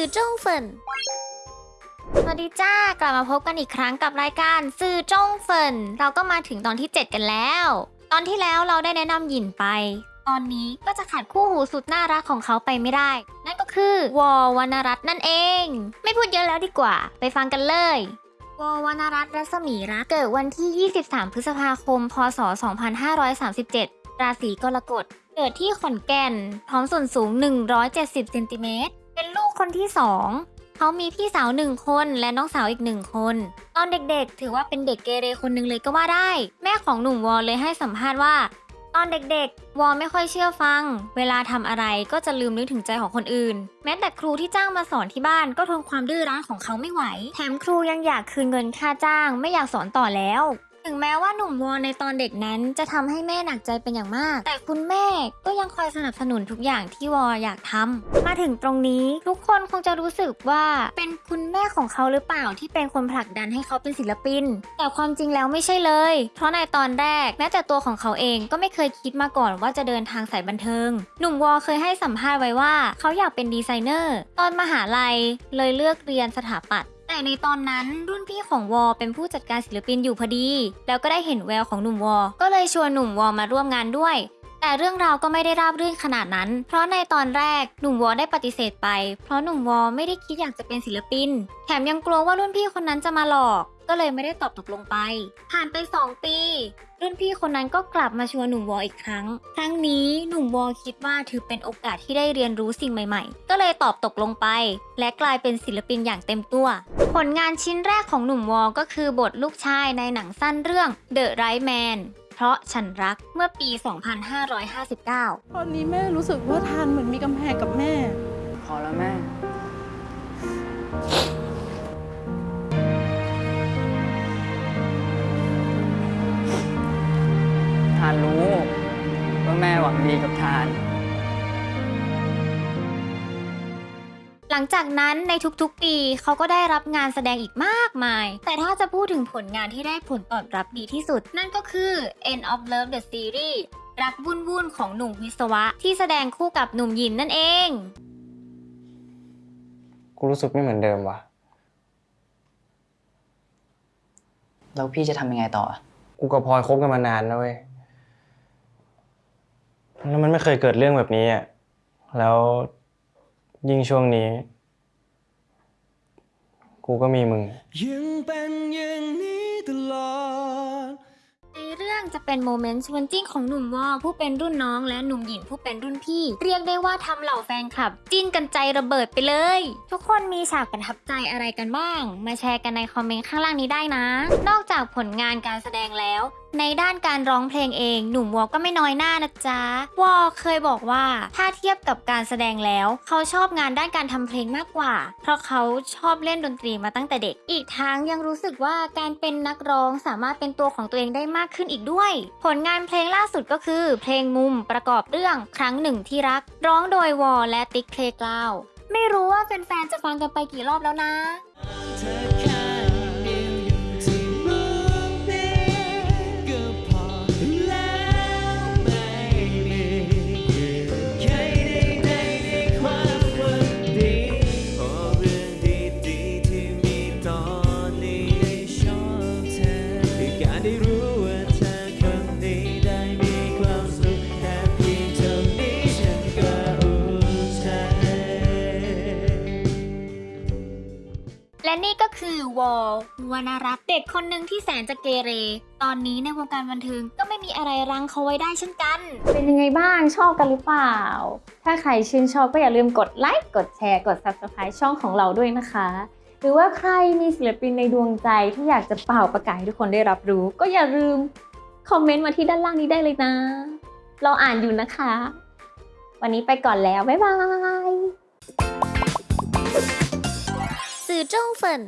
สื่อจงเฟินสวัสดีจ้ากลับมาพบกันอีกครั้งกับรายการสื่อจ้งเฟินเราก็มาถึงตอนที่ 7 กันแล้ว ตอนที่แล้วเราได้แนะนำหยินไป ตอนนี้ก็จะขาดคู่หูสุดน่ารักของเขาไปไม่ได้ นั่นก็คือวอวรรณรัตน์นั่นเอง ไม่พูดเยอะแล้วดีกว่า ไปฟังกันเลยวอวรรณรัตน์รัศมีรัตน์เกิดวันที่ 23 พฤษภาคม พศ 2537 ราศีกรกฎ เกิดที่ขอนแก่น พร้อมส่วนสูง 170 เซนติเมตร คนที่สองเขามีพี่สาวหนึ่งคนและน้องสาวอีกหนึ่งคน ตอนเด็กๆ ถือว่าเป็นเด็กเกเรคนหนึ่งเลยก็ว่าได้ แม่ของหนุ่มวอลเลยให้สัมภาษณ์ว่า ตอนเด็กๆ วอลไม่ค่อยเชื่อฟัง เวลาทำอะไรก็จะลืมนึกถึงใจของคนอื่น แม้แต่ครูที่จ้างมาสอนที่บ้านก็ทนความดื้อรั้นของเขาไม่ไหว แถมครูยังอยากคืนเงินค่าจ้าง ไม่อยากสอนต่อแล้ว ถึงแม้ว่าหนุ่มวอลในตอนเด็กนั้นจะทำให้แม่หนักใจเป็นอย่างมาก แต่คุณแม่ก็ยังคอยสนับสนุนทุกอย่างที่วอลอยากทำมาถึงตรงนี้ทุกคนคงจะรู้สึกว่าเป็นคุณแม่ของเขาหรือเปล่าที่เป็นคนผลักดันให้เขาเป็นศิลปิน แต่ความจริงแล้วไม่ใช่เลย เพราะในตอนแรกแม้แต่ตัวของเขาเองก็ไม่เคยคิดมาก่อนว่าจะเดินทางสายบันเทิง หนุ่มวอลเคยให้สัมภาษณ์ไว้ว่า เขาอยากเป็นดีไซเนอร์ ตอนมหาลัยเลยเลือกเรียนสถาปัตย์ แต่ในตอนนั้นรุ่นพี่ของวอเป็นผู้จัดการศิลปินอยู่พอดี แล้วก็ได้เห็นแววของหนุ่มวอ ก็เลยชวนหนุ่มวอมาร่วมงานด้วย แต่เรื่องราวก็ไม่ได้ราบรื่นขนาดนั้น เพราะในตอนแรกหนุ่มวอได้ปฏิเสธไป เพราะหนุ่มวอไม่ได้คิดอยากจะเป็นศิลปิน แถมยังกลัวว่ารุ่นพี่คนนั้นจะมาหลอก ก็เลยไม่ได้ตอบตกลงไป ผ่านไป 2 ปี รุ่นพี่คนนั้นก็กลับมาชวนหนุ่มวออีกครั้ง ครั้งนี้หนุ่มวอคิดว่าถือเป็นโอกาสที่ได้เรียนรู้สิ่งใหม่ ๆ ก็เลยตอบตกลงไป และกลายเป็นศิลปินอย่างเต็มตัว ผลงานชิ้นแรกของหนุ่มวอก็คือบทลูกชายในหนังสั้นเรื่อง The Right Man เพราะฉันรักเมื่อปี 2559 ตอนนี้แม่รู้สึกว่าทานเหมือนมีกำแพงกับแม่ พอแล้วแม่ ทานรู้ว่าแม่หวังดีกับทาน หลังจากนั้นในทุกๆ ปีเขาก็ได้รับงานแสดงอีกมากมาย แต่ถ้าจะพูดถึงผลงานที่ได้ผลตอบรับดีที่สุด นั่นก็คือ End of Love the Series รักวุ่นวุ่นๆของหนุ่มวิศวะ ที่แสดงคู่กับหนุ่มหยินนั่นเอง กูรู้สึกไม่เหมือนเดิมว่ะ แล้วพี่จะทำยังไงต่อกูกับพลอยคบกันมานานนะเว้ย แล้วมันไม่เคยเกิดเรื่องแบบนี้อะ แล้ว ยิ่งช่วงนี้ กูก็มีมึง ยังเป็นอย่างนี้ตลอด ในเรื่องจะเป็นโมเมนต์ชวนจิ้นของหนุ่มวอผู้เป็นรุ่นน้องและหนุ่มหยินผู้เป็นรุ่นพี่ เรียกได้ว่าทำเหล่าแฟนคลับ จิ้นกันใจระเบิดไปเลย ทุกคนมีฉากประทับใจอะไรกันบ้าง มาแชร์กันในคอมเมนต์ข้างล่างนี้ได้นะ นอกจากผลงานการแสดงแล้ว ในด้านการร้องเพลงเอง หนุ่มวอก็ไม่น้อยหน้านะจ๊ะ วอเคยบอกว่าถ้าเทียบกับการแสดงแล้ว เขาชอบงานด้านการทำเพลงมากกว่า เพราะเขาชอบเล่นดนตรีมาตั้งแต่เด็ก อีกทั้งยังรู้สึกว่าการเป็นนักร้องสามารถเป็นตัวของตัวเองได้มากขึ้นอีกด้วย ผลงานเพลงล่าสุดก็คือ เพลงมุมประกอบเรื่องครั้งหนึ่งที่รัก ร้องโดยวอและติ๊กเพลกลาวไม่รู้ว่าแฟนๆจะฟังกันไปกี่รอบแล้วนะ ได้รู้ว่าเธอคนนี้ได้มีความสุขแค่เพียงเท่านี้ฉันก็อุ่นใจ และนี่ก็คือวอลวรรณรัตน์เด็กคนหนึ่งที่แสนจะเกเร ตอนนี้ในวงการบันเทิงก็ไม่มีอะไรรั้งเขาไว้ได้เช่นกัน เป็นยังไงบ้างชอบกันหรือเปล่า ถ้าใครชื่นชอบก็อย่าลืมกดไลค์ กดแชร์ กด Subscribe ช่องของเราด้วยนะคะ หรือว่าใครมีศิลปินในดวงใจที่อยากจะเป่าประกาศให้ทุกคนได้รับรู้ ก็อย่าลืมคอมเมนต์มาที่ด้านล่างนี้ได้เลยนะ เราอ่านอยู่นะคะ วันนี้ไปก่อนแล้ว บ๊ายบายสื่อจ้งเฟิน